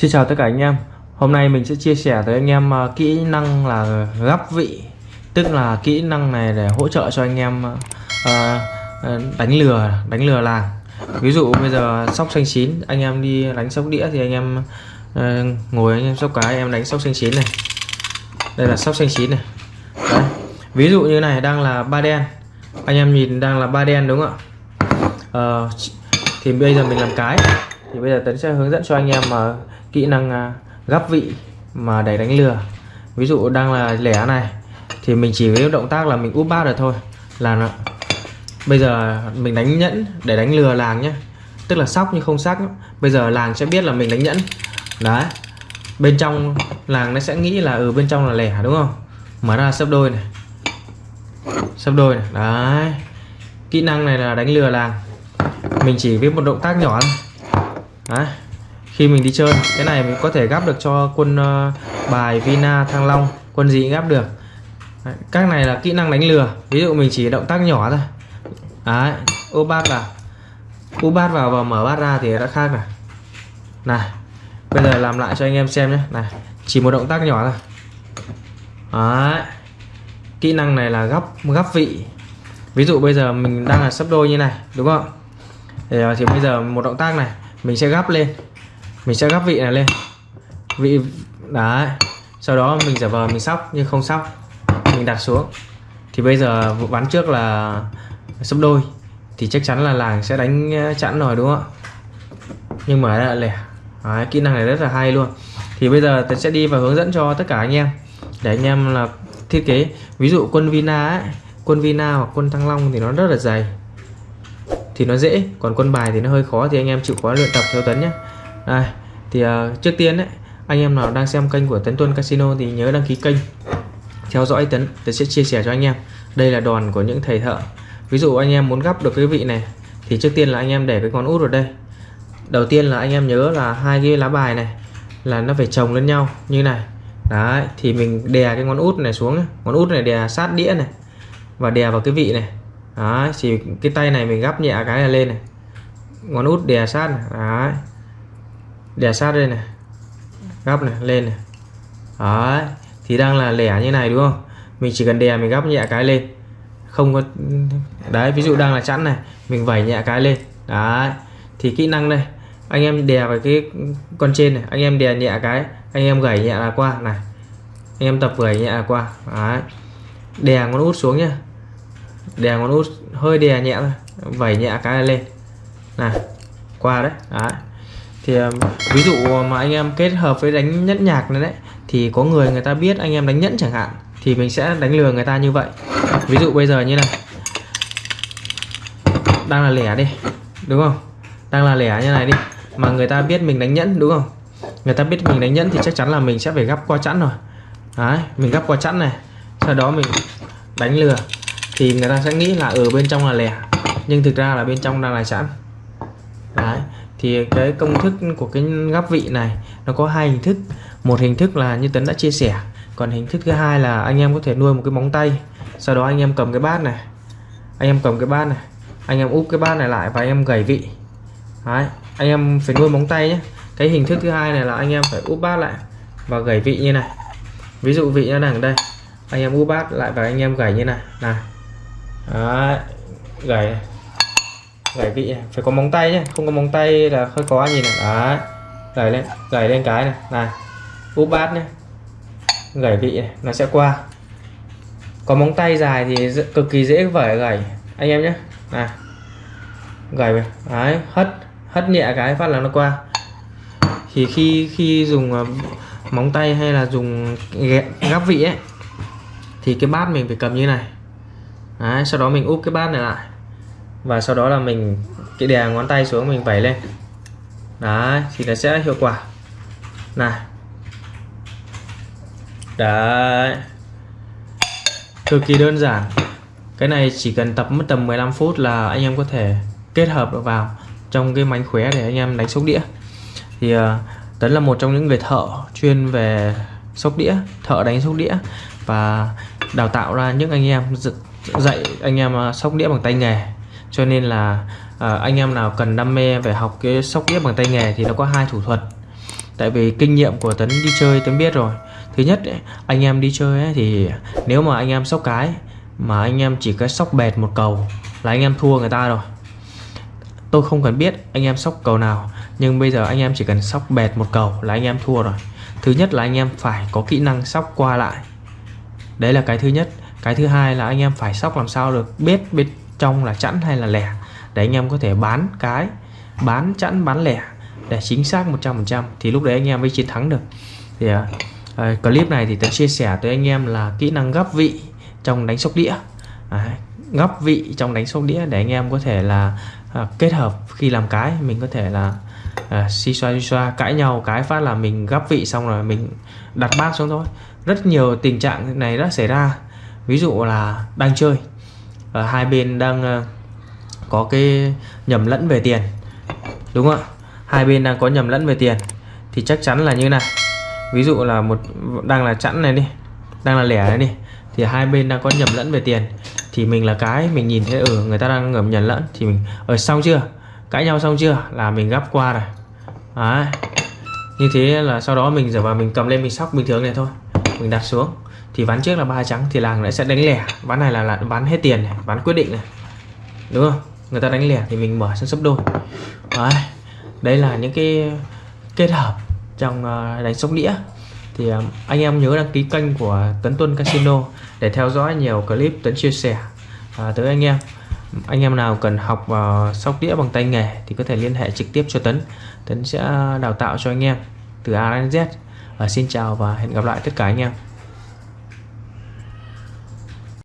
Xin chào tất cả anh em. Hôm nay mình sẽ chia sẻ tới anh em à, kỹ năng là gắp vị Tức là kỹ năng này để hỗ trợ cho anh em uh, đánh lừa đánh lừa làng. Ví dụ bây giờ sóc xanh chín Anh em đi đánh sóc đĩa thì anh em uh, ngồi anh em sóc cái em đánh sóc xanh chín này. Đây là sóc xanh chín này. Đấy. Ví dụ như này đang là ba đen. Anh em nhìn đang là ba đen đúng không ạ? Uh, Thì bây giờ mình làm cái thì bây giờ Tấn sẽ hướng dẫn cho anh em mà kỹ năng gấp gắp vị mà để đánh lừa. Ví dụ đang là lẻ này thì mình chỉ với động tác là mình úp bát được thôi là nó. Bây giờ mình đánh nhẫn để đánh lừa làng nhé tức là sóc nhưng không sắc bây giờ làng sẽ biết là mình đánh nhẫn. Đấy. Bên trong làng nó sẽ nghĩ là ở ừ, bên trong là lẻ đúng không? Mở ra sấp đôi này. Sấp đôi này. Đấy. Kỹ năng này là đánh lừa làng. Mình chỉ với một động tác nhỏ thôi đấy khi mình đi chơi cái này mình có thể gắp được cho quân uh, bài Vina Thăng Long. Quân gì gắp được. Đấy, các này là kỹ năng đánh lừa. Ví dụ mình chỉ động tác nhỏ thôi. Đấy ô bát vào. U bát vào và mở bát ra thì đã khác này này bây giờ làm lại cho anh em xem nhé. Này chỉ một động tác nhỏ thôi. Đấy kỹ năng này là gấp gấp vị. Ví dụ bây giờ mình đang là sấp đôi như này đúng không? Thì, ờ, thì bây giờ một động tác này mình sẽ gấp lên. Mình sẽ gấp vị này lên. Vị đấy. Sau đó mình giả vờ mình sóc nhưng không sóc mình đặt xuống. Thì bây giờ ván trước là sấp đôi. Thì chắc chắn là làng sẽ đánh ờ, chẵn rồi đúng không ạ? Nhưng mà đã lẻ. Đấy, kỹ năng này rất là hay luôn. Thì bây giờ tôi sẽ đi và hướng dẫn cho tất cả anh em. Để anh em là thiết kế. Ví dụ quân Vina ấy, quân Vina hoặc quân Thăng Long thì nó rất là dày thì nó dễ còn quân bài thì nó hơi khó thì anh em chịu khó luyện tập theo Tấn nhé đây thì uh, trước tiên đấy anh em nào đang xem kênh của Tấn Tuân Casino thì nhớ đăng ký kênh theo dõi Tấn Tấn sẽ chia sẻ cho anh em. Đây là đòn của những thầy thợ. Ví dụ anh em muốn gấp được cái vị này thì trước tiên là anh em để cái con út vào đây. Đầu tiên là anh em nhớ là hai cái lá bài này là nó phải chồng lên nhau như này. Đấy thì mình đè cái ngón út này xuống ngón út này đè sát đĩa này và đè vào cái vị này đấy, chỉ cái tay này mình gấp nhẹ cái này lên này. Ngón út đè sát này. đấy. Đè sát đây này. Gấp này, lên này. Đấy, thì đang là lẻ như này, đúng không? Mình chỉ cần đè, mình gấp nhẹ cái lên. Không có, đấy, ví dụ đang là chẵn này, mình vẩy nhẹ cái lên. Đấy, thì kỹ năng đây. Anh em đè vào cái con trên này, anh em đè nhẹ cái, anh em gẩy nhẹ là qua, này. Anh em tập gẩy nhẹ là qua, đấy. Đè ngón út xuống nhá đè ngón út, hơi đè nhẹ thôi, vẩy nhẹ cái này lên. Này, qua đấy đấy. Thì um, ví dụ mà anh em kết hợp với đánh nhẫn nhạc này đấy, thì có người người ta biết anh em đánh nhẫn chẳng hạn, thì mình sẽ đánh lừa người ta như vậy. Ví dụ bây giờ như này. Đang là lẻ đi, đúng không? Đang là lẻ như này đi, mà người ta biết mình đánh nhẫn, đúng không? Người ta biết mình đánh nhẫn thì chắc chắn là mình sẽ phải gấp qua chẵn rồi. Đấy, mình gấp qua chẵn này, sau đó mình đánh lừa thì người ta sẽ nghĩ là ở bên trong là lẻ nhưng thực ra là bên trong đang là sẵn. Đấy thì cái công thức của cái gắp vị này nó có hai hình thức. Một hình thức là như tấn đã chia sẻ còn hình thức thứ hai là anh em có thể nuôi một cái móng tay sau đó anh em cầm cái bát này anh em cầm cái bát này anh em úp cái bát này lại và anh em gầy vị. Đấy, anh em phải nuôi móng tay nhé. Cái hình thức thứ hai này là anh em phải úp bát lại và gầy vị như này. Ví dụ vị nó đang ở đây anh em úp bát lại và anh em gảy như này. Này Đấy, gãy gãy vị này. phải có móng tay nhé không có móng tay là hơi khó nhìn này. Đấy, gãy lên gãy lên cái này này. Úp bát nhé gãy vị này nó sẽ qua. Có móng tay dài thì cực kỳ dễ vẩy gãy anh em nhé này. Gảy đấy hất hất nhẹ cái phát là nó qua. Thì khi khi dùng à, móng tay hay là dùng gắp vị ấy thì cái bát mình phải cầm như này đấy, sau đó mình úp cái bát này lại. Và sau đó là mình cái đè ngón tay xuống mình vẩy lên. Đấy thì nó sẽ hiệu quả. Này. Đấy. Cực kỳ đơn giản. Cái này chỉ cần tập mất tầm 15 phút là anh em có thể kết hợp được vào trong cái mánh khóe để anh em đánh sóc đĩa. Thì uh, Tấn là một trong những người thợ chuyên về sóc đĩa thợ đánh sóc đĩa và đào tạo ra những anh em dạy anh em à, sóc đĩa bằng tay nghề. Cho nên là à, anh em nào cần đam mê về học cái sóc đĩa bằng tay nghề thì nó có hai thủ thuật. Tại vì kinh nghiệm của Tấn đi chơi Tấn biết rồi. Thứ nhất ấy, anh em đi chơi ấy, thì nếu mà anh em sóc cái mà anh em chỉ có sóc bẹt một cầu là anh em thua người ta rồi. Tôi không cần biết anh em sóc cầu nào nhưng bây giờ anh em chỉ cần sóc bẹt một cầu là anh em thua rồi. Thứ nhất là anh em phải có kỹ năng sóc qua lại. Đấy là cái thứ nhất cái thứ hai là anh em phải sóc làm sao được biết bên trong là chẵn hay là lẻ để anh em có thể bán cái bán chẵn bán lẻ để chính xác 100% thì lúc đấy anh em mới chiến thắng được. Thì uh, clip này thì tôi chia sẻ tới anh em là kỹ năng gấp vị trong đánh sóc đĩa. Đấy, gấp vị trong đánh sóc đĩa để anh em có thể là uh, kết hợp khi làm cái mình có thể là uh, xì xoa xì xoa cãi nhau cái phát là mình gấp vị xong rồi mình đặt bát xuống thôi. Rất nhiều tình trạng này đã xảy ra ví dụ là đang chơi và hai bên đang ờ, có cái nhầm lẫn về tiền. Đúng không ạ? Hai bên đang có nhầm lẫn về tiền thì chắc chắn là như này ví dụ là một đang là chẵn này đi đang là lẻ này đi thì hai bên đang có nhầm lẫn về tiền thì mình là cái mình nhìn thấy ở ừ, người ta đang ngầm nhầm lẫn thì mình ở xong chưa? Cãi nhau xong chưa? Là mình gấp qua này Đấy. như thế là sau đó mình giờ vào mình cầm lên mình sóc bình thường này thôi mình đặt xuống thì ván trước là ba trắng thì làng lại sẽ đánh lẻ. Ván này là, là ván hết tiền này ván quyết định này. Đúng không? Người ta đánh lẻ thì mình mở sân sấp đôi. Đấy. đây là những cái kết hợp trong ờ, đánh sóc đĩa. Thì ờ, anh em nhớ đăng ký kênh của Tấn Tuân Casino để theo dõi nhiều clip Tấn chia sẻ à, tới anh em. Anh em nào cần học uh, sóc đĩa bằng tay nghề thì có thể liên hệ trực tiếp cho Tấn. Tấn sẽ đào tạo cho anh em từ A đến Z. À, xin chào và hẹn gặp lại tất cả anh em.